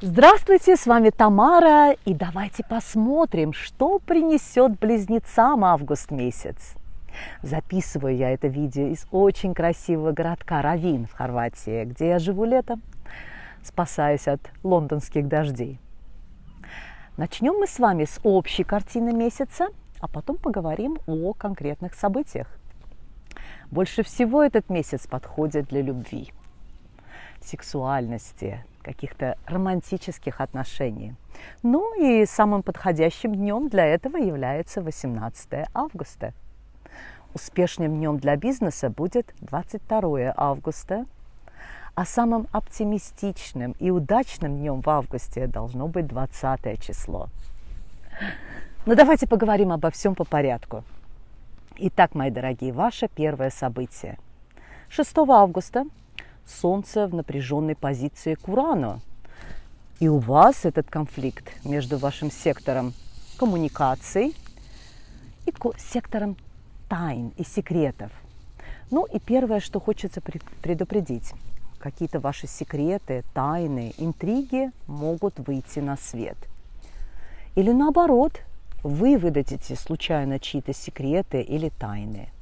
Здравствуйте, с вами Тамара, и давайте посмотрим, что принесет близнецам август месяц. Записываю я это видео из очень красивого городка Равин в Хорватии, где я живу летом, спасаюсь от лондонских дождей. Начнем мы с вами с общей картины месяца, а потом поговорим о конкретных событиях. Больше всего этот месяц подходит для любви, сексуальности, каких-то романтических отношений. Ну и самым подходящим днем для этого является 18 августа. Успешным днем для бизнеса будет 22 августа, а самым оптимистичным и удачным днем в августе должно быть 20 число. Но ну, давайте поговорим обо всем по порядку. Итак, мои дорогие, ваше первое событие. 6 августа Солнце в напряженной позиции к Урану. И у вас этот конфликт между вашим сектором коммуникаций и сектором тайн и секретов. Ну и первое, что хочется предупредить. Какие-то ваши секреты, тайны, интриги могут выйти на свет. Или наоборот, вы выдадите случайно чьи-то секреты или тайны –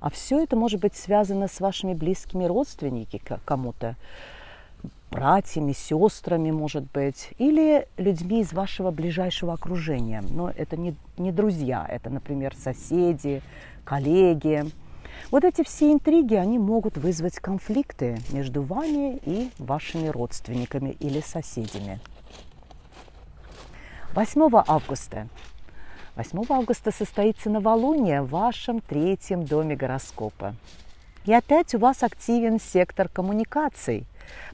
а все это может быть связано с вашими близкими родственниками кому-то, братьями, сестрами, может быть, или людьми из вашего ближайшего окружения. Но это не, не друзья, это, например, соседи, коллеги. Вот эти все интриги, они могут вызвать конфликты между вами и вашими родственниками или соседями. 8 августа 8 августа состоится новолуние в вашем третьем доме гороскопа. И опять у вас активен сектор коммуникаций,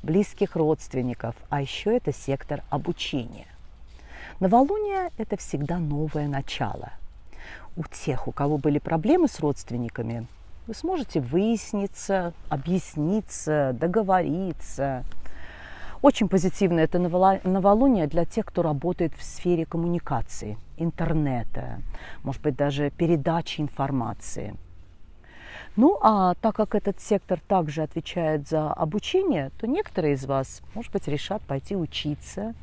близких родственников, а еще это сектор обучения. Новолуние – это всегда новое начало. У тех, у кого были проблемы с родственниками, вы сможете выясниться, объясниться, договориться – очень позитивно это новолуние для тех, кто работает в сфере коммуникации, интернета, может быть, даже передачи информации. Ну, а так как этот сектор также отвечает за обучение, то некоторые из вас, может быть, решат пойти учиться,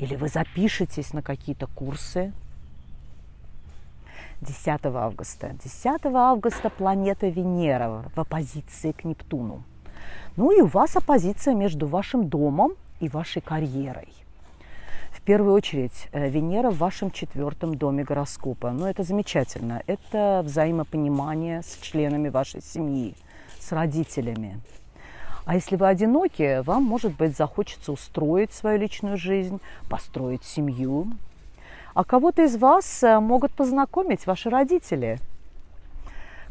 или вы запишетесь на какие-то курсы. 10 августа. 10 августа планета Венера в оппозиции к Нептуну. Ну и у вас оппозиция между вашим домом и вашей карьерой. В первую очередь э, Венера в вашем четвертом доме гороскопа. Ну, это замечательно. Это взаимопонимание с членами вашей семьи, с родителями. А если вы одиноки, вам, может быть, захочется устроить свою личную жизнь, построить семью. А кого-то из вас э, могут познакомить ваши родители.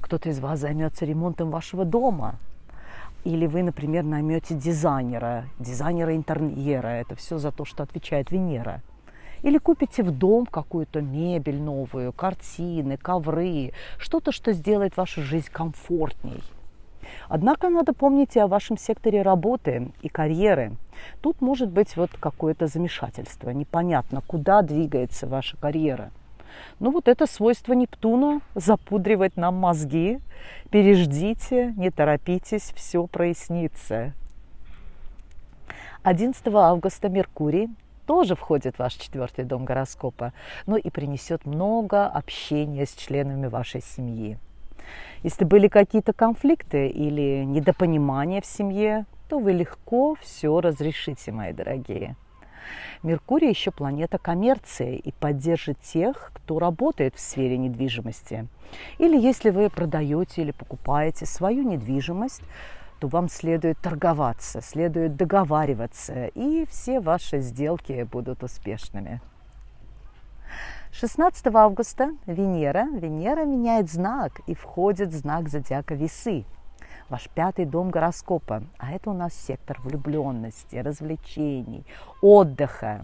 Кто-то из вас займется ремонтом вашего дома – или вы, например, наймете дизайнера, дизайнера интерьера, это все за то, что отвечает Венера. Или купите в дом какую-то мебель новую, картины, ковры, что-то, что сделает вашу жизнь комфортней. Однако надо помнить и о вашем секторе работы и карьеры. Тут может быть вот какое-то замешательство, непонятно, куда двигается ваша карьера – ну вот это свойство Нептуна – запудривать нам мозги. Переждите, не торопитесь, все прояснится. 11 августа Меркурий тоже входит в ваш четвертый дом гороскопа, но и принесет много общения с членами вашей семьи. Если были какие-то конфликты или недопонимания в семье, то вы легко все разрешите, мои дорогие. Меркурий еще планета коммерции и поддержит тех, кто работает в сфере недвижимости. Или если вы продаете или покупаете свою недвижимость, то вам следует торговаться, следует договариваться, и все ваши сделки будут успешными. 16 августа Венера, Венера меняет знак и входит в знак зодиака Весы – ваш пятый дом гороскопа. А это у нас сектор влюбленности, развлечений, отдыха.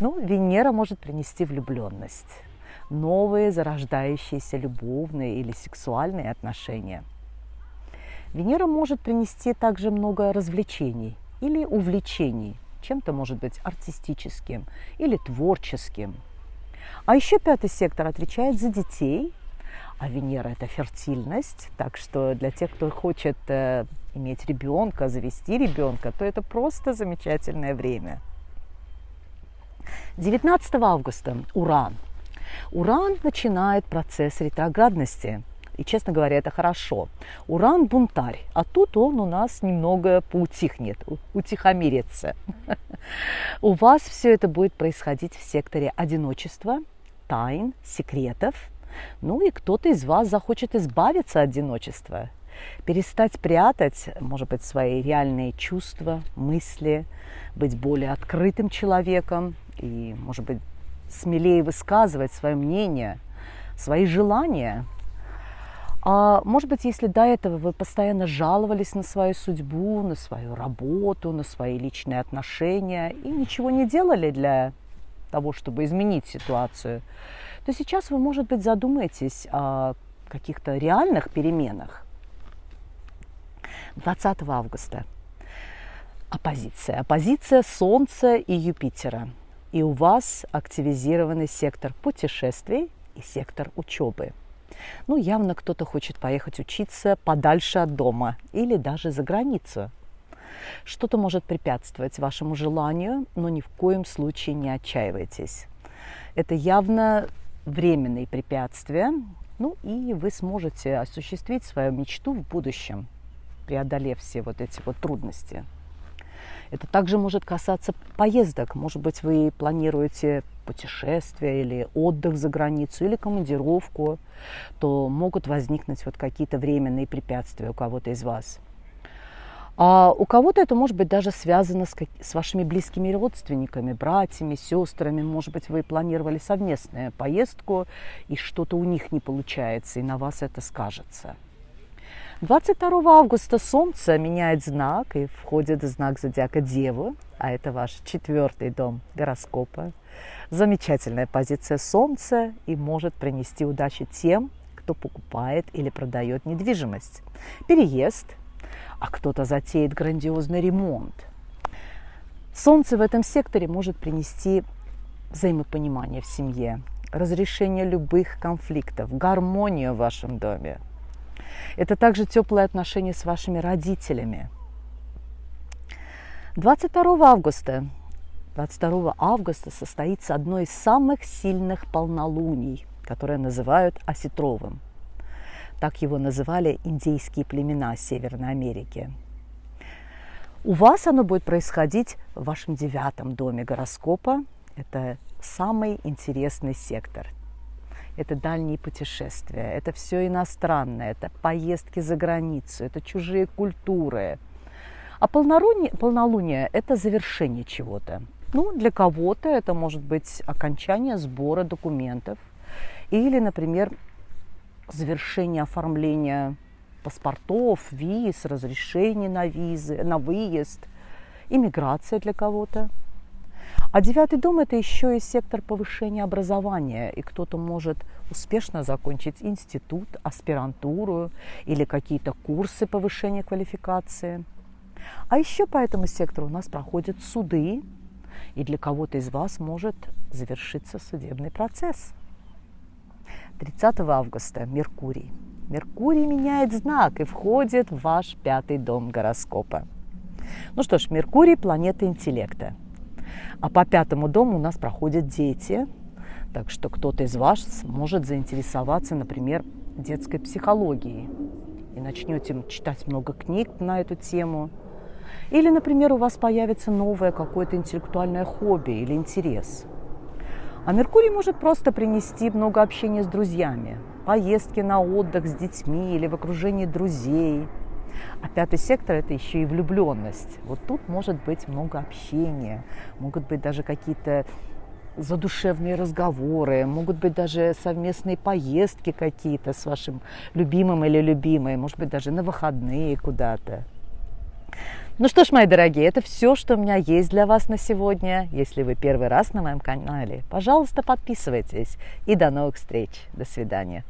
Ну, Венера может принести влюбленность, новые зарождающиеся любовные или сексуальные отношения. Венера может принести также много развлечений или увлечений, чем-то может быть артистическим или творческим. А еще пятый сектор отвечает за детей – а Венера это фертильность, так что для тех, кто хочет э, иметь ребенка, завести ребенка, то это просто замечательное время. 19 августа Уран. Уран начинает процесс ретроградности. И, честно говоря, это хорошо. Уран – бунтарь, а тут он у нас немного поутихнет, утихомирится. У вас все это будет происходить в секторе одиночества, тайн, секретов. Ну и кто-то из вас захочет избавиться от одиночества, перестать прятать, может быть, свои реальные чувства, мысли, быть более открытым человеком и, может быть, смелее высказывать свое мнение, свои желания – а может быть, если до этого вы постоянно жаловались на свою судьбу, на свою работу, на свои личные отношения и ничего не делали для того, чтобы изменить ситуацию, то сейчас вы, может быть, задумаетесь о каких-то реальных переменах. 20 августа. Оппозиция. Оппозиция Солнца и Юпитера. И у вас активизированный сектор путешествий и сектор учебы. Ну, явно кто-то хочет поехать учиться подальше от дома или даже за границу. Что-то может препятствовать вашему желанию, но ни в коем случае не отчаивайтесь. Это явно временные препятствия, ну и вы сможете осуществить свою мечту в будущем, преодолев все вот эти вот трудности. Это также может касаться поездок. Может быть, вы планируете путешествие или отдых за границу, или командировку, то могут возникнуть вот какие-то временные препятствия у кого-то из вас. А у кого-то это может быть даже связано с, с вашими близкими родственниками, братьями, сестрами. Может быть, вы планировали совместную поездку, и что-то у них не получается, и на вас это скажется. 22 августа Солнце меняет знак и входит в знак зодиака Девы, а это ваш четвертый дом гороскопа. Замечательная позиция Солнца и может принести удачи тем, кто покупает или продает недвижимость. Переезд, а кто-то затеет грандиозный ремонт. Солнце в этом секторе может принести взаимопонимание в семье, разрешение любых конфликтов, гармонию в вашем доме – это также теплые отношения с вашими родителями. 22 августа 22 августа состоится одно из самых сильных полнолуний, которое называют осетровым. Так его называли индейские племена Северной Америки. У вас оно будет происходить в вашем девятом доме гороскопа. Это самый интересный сектор это дальние путешествия, это все иностранное, это поездки за границу, это чужие культуры. А полнолуние, полнолуние – это завершение чего-то. Ну, для кого-то это может быть окончание сбора документов или, например, завершение оформления паспортов, виз, разрешений на визы, на выезд, иммиграция для кого-то. А девятый дом – это еще и сектор повышения образования, и кто-то может успешно закончить институт, аспирантуру или какие-то курсы повышения квалификации. А еще по этому сектору у нас проходят суды, и для кого-то из вас может завершиться судебный процесс. 30 августа Меркурий. Меркурий меняет знак и входит в ваш пятый дом гороскопа. Ну что ж, Меркурий – планета интеллекта – а по пятому дому у нас проходят дети. Так что кто-то из вас может заинтересоваться, например, детской психологией. И начнете читать много книг на эту тему. Или, например, у вас появится новое какое-то интеллектуальное хобби или интерес. А Меркурий может просто принести много общения с друзьями, поездки на отдых с детьми или в окружении друзей – а пятый сектор – это еще и влюбленность. Вот тут может быть много общения, могут быть даже какие-то задушевные разговоры, могут быть даже совместные поездки какие-то с вашим любимым или любимой, может быть, даже на выходные куда-то. Ну что ж, мои дорогие, это все, что у меня есть для вас на сегодня. Если вы первый раз на моем канале, пожалуйста, подписывайтесь. И до новых встреч. До свидания.